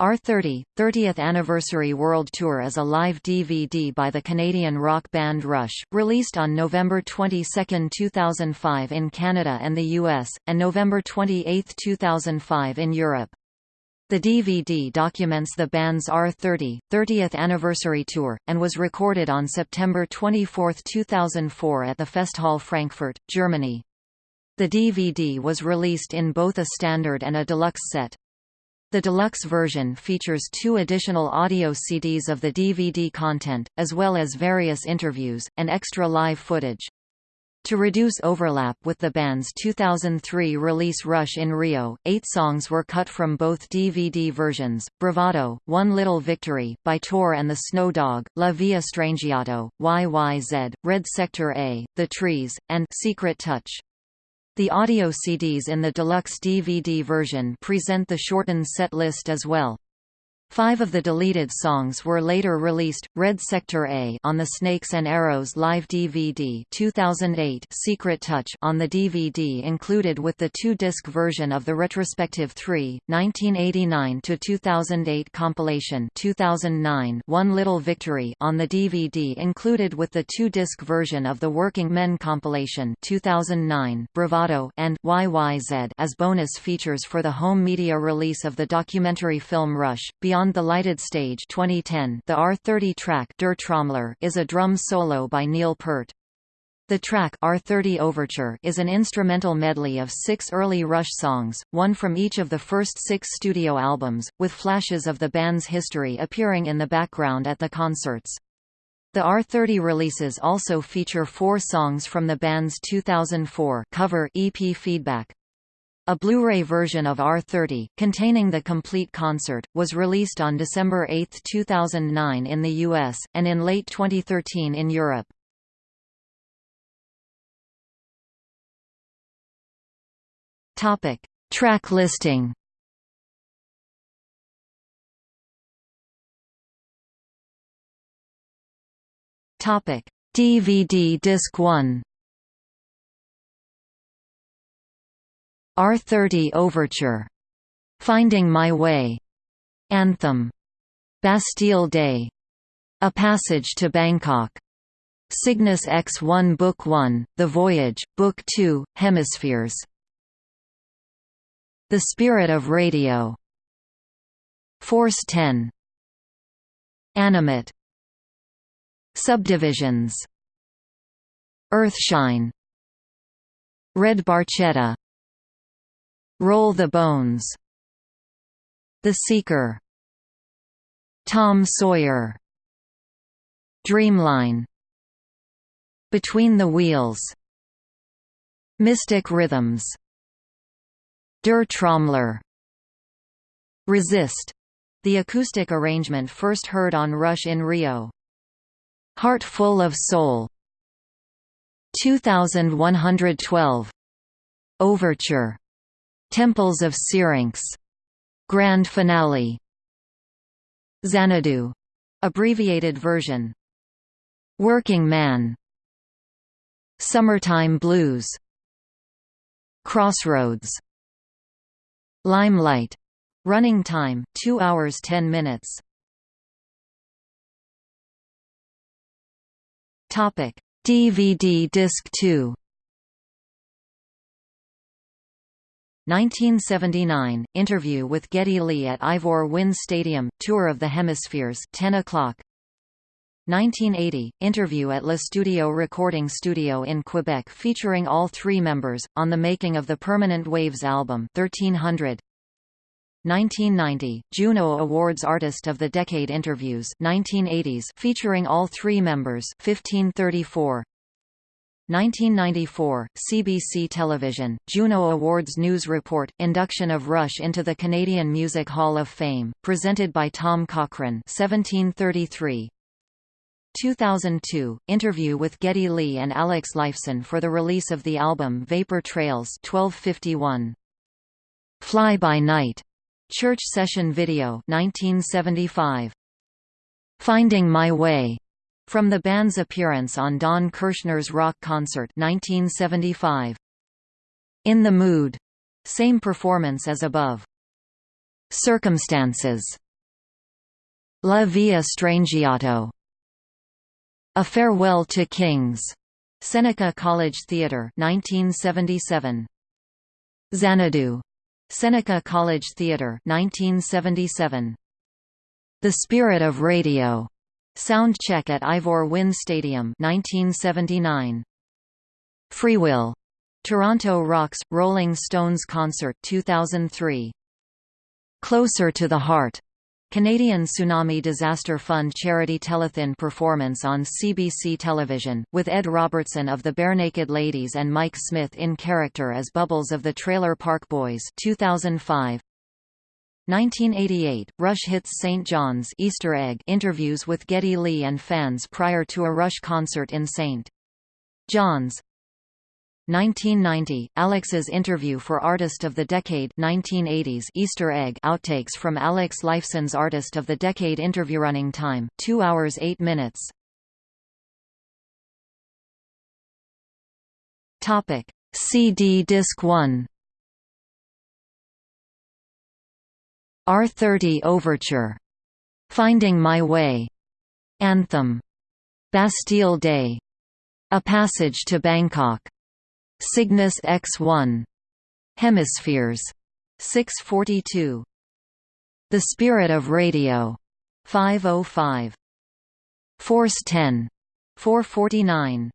R30, 30th Anniversary World Tour is a live DVD by the Canadian rock band Rush, released on November 22, 2005 in Canada and the US, and November 28, 2005 in Europe. The DVD documents the band's R30, 30th Anniversary Tour, and was recorded on September 24, 2004 at the Festhalle Frankfurt, Germany. The DVD was released in both a standard and a deluxe set. The deluxe version features two additional audio CDs of the DVD content, as well as various interviews, and extra live footage. To reduce overlap with the band's 2003 release Rush in Rio, eight songs were cut from both DVD versions, Bravado, One Little Victory, by Tor and the Snow Dog, La Villa Strangiato, YYZ, Red Sector A, The Trees, and Secret Touch. The audio CDs in the deluxe DVD version present the shortened set list as well. Five of the deleted songs were later released, Red Sector A on the Snakes and Arrows live DVD 2008 Secret Touch on the DVD included with the two-disc version of the retrospective 3, 1989 to 2008 compilation 2009 One Little Victory on the DVD included with the two-disc version of the Working Men compilation 2009 Bravado and YYZ as bonus features for the home media release of the documentary film Rush, Beyond Beyond the Lighted Stage 2010, the R30 track Der Trommler is a drum solo by Neil Peart. The track R30 Overture is an instrumental medley of six early Rush songs, one from each of the first six studio albums, with flashes of the band's history appearing in the background at the concerts. The R30 releases also feature four songs from the band's 2004 cover EP Feedback. A Blu-ray version of R30, containing the complete concert, was released on December 8, 2009 in the US, and in late 2013 in Europe. Topic. Track listing Topic. DVD Disc 1 R30 Overture, Finding My Way, Anthem, Bastille Day, A Passage to Bangkok, Cygnus X1 Book 1, The Voyage, Book 2, Hemispheres. The Spirit of Radio. Force 10 Animate. Subdivisions. Earthshine. Red Barchetta Roll the Bones. The Seeker. Tom Sawyer. Dreamline. Between the Wheels. Mystic Rhythms. Der Trommler. Resist. The acoustic arrangement first heard on Rush in Rio. Heart Full of Soul. 2112 Overture Temples of Syrinx. Grand Finale. Xanadu. Abbreviated version. Working Man. Summertime Blues. Crossroads. Limelight. Running time 2 hours 10 minutes. Topic: DVD disc 2. 1979 – Interview with Geddy Lee at Ivor Wynne Stadium, Tour of the Hemispheres 10 o'clock. 1980 – Interview at Le Studio Recording Studio in Quebec featuring all three members, on the making of the Permanent Waves album 1300. 1990 – Juno Awards Artist of the Decade Interviews 1980s featuring all three members 1534. 1994, CBC Television, Juno Awards News Report, induction of Rush into the Canadian Music Hall of Fame, presented by Tom Cochrane 1733. 2002, interview with Geddy Lee and Alex Lifeson for the release of the album Vapor Trails 1251. Fly By Night, Church Session Video 1975. Finding My Way, from the band's appearance on Don Kirshner's rock concert 1975. In the Mood. Same performance as above. Circumstances. La Villa Strangiato A Farewell to Kings, Seneca College Theatre 1977. Xanadu. Seneca College Theatre 1977. The Spirit of Radio. Sound check at Ivor Wynne Stadium 1979. Freewill. Toronto Rocks Rolling Stones concert 2003. Closer to the Heart. Canadian Tsunami Disaster Fund charity telethon performance on CBC television, with Ed Robertson of the Barenaked Ladies and Mike Smith in character as Bubbles of the Trailer Park Boys 2005. 1988, Rush hits St. John's Easter egg interviews with Geddy Lee and fans prior to a Rush concert in St. John's 1990, Alex's interview for Artist of the Decade 1980s Easter egg outtakes from Alex Lifeson's Artist of the Decade interview running time, 2 hours 8 minutes. Topic. CD Disc 1 R30 Overture. Finding My Way. Anthem. Bastille Day. A Passage to Bangkok. Cygnus X1. Hemispheres. 642. The Spirit of Radio. 505. Force 10. 449.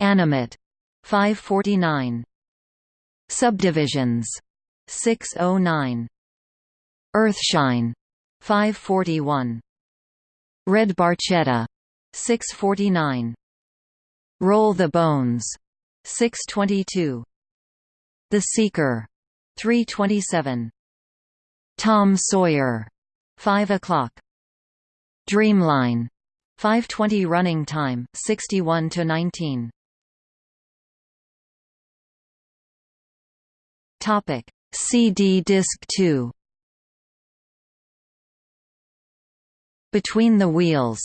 Animate. 549. Subdivisions. 609. Earthshine. 541. Red Barchetta. 649. Roll the Bones. 622. The Seeker. 327. Tom Sawyer. 5 o'clock. Dreamline. 520 running time, 61 to 19. Topic: CD disc 2. Between the Wheels.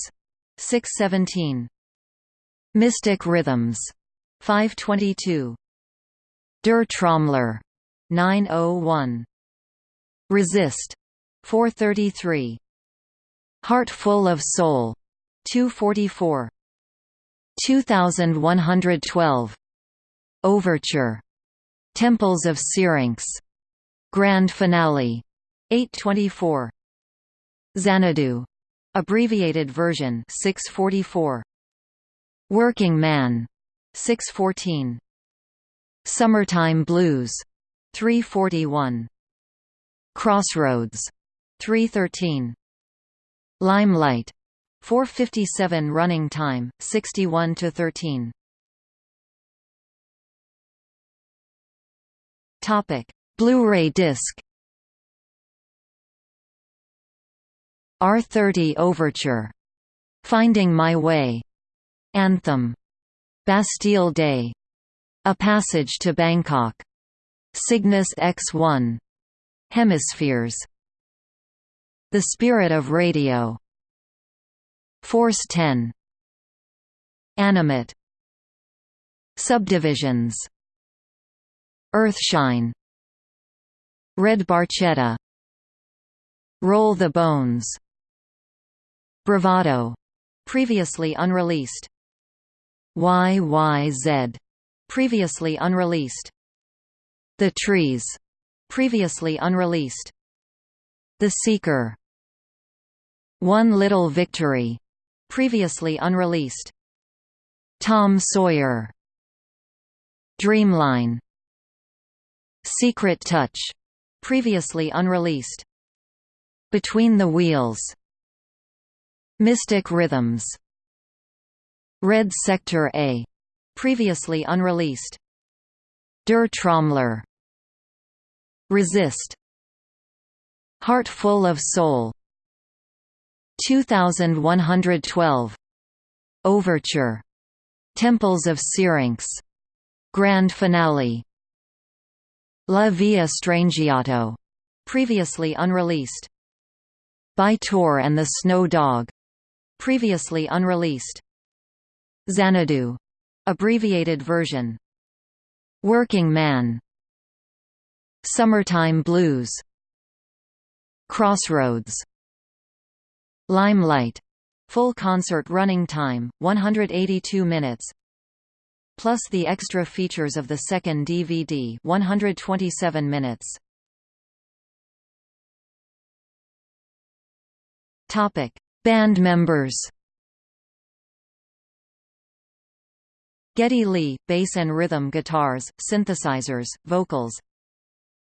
617. Mystic Rhythms. 522. Der Trommler. 901. Resist. 433. Heart Full of Soul. 244. 2112. Overture. Temples of Syrinx. Grand Finale. 824. Xanadu. Abbreviated version 644. Working Man. 614. Summertime Blues 341. Crossroads 313. Limelight 457 running time 61 to 13. Topic: Blu-ray disc. R30 Overture. Finding My Way. Anthem. Bastille Day. A Passage to Bangkok. Cygnus X1. Hemispheres. The Spirit of Radio. Force 10. Animate. Subdivisions. Earthshine. Red Barchetta. Roll the Bones. Bravado. Previously unreleased. YYZ, previously unreleased. The Trees, previously unreleased. The Seeker. One Little Victory, previously unreleased. Tom Sawyer. Dreamline. Secret Touch, previously unreleased. Between the Wheels. Mystic Rhythms Red Sector A. Previously unreleased. Der Trommler. Resist. Heart Full of Soul. 2112. Overture. Temples of Syrinx. Grand Finale. La Villa Strangiato. Previously unreleased. By Tor and the Snow Dog. Previously unreleased. Xanadu. Abbreviated version. Working Man. Summertime Blues. Crossroads. Limelight full concert running time 182 minutes plus the extra features of the second DVD 127 minutes topic band members. Geddy Lee bass and rhythm guitars synthesizers vocals.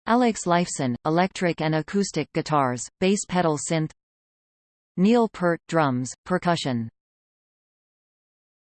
Alex Lifeson electric and acoustic guitars bass pedal synth. Neil Peart drums percussion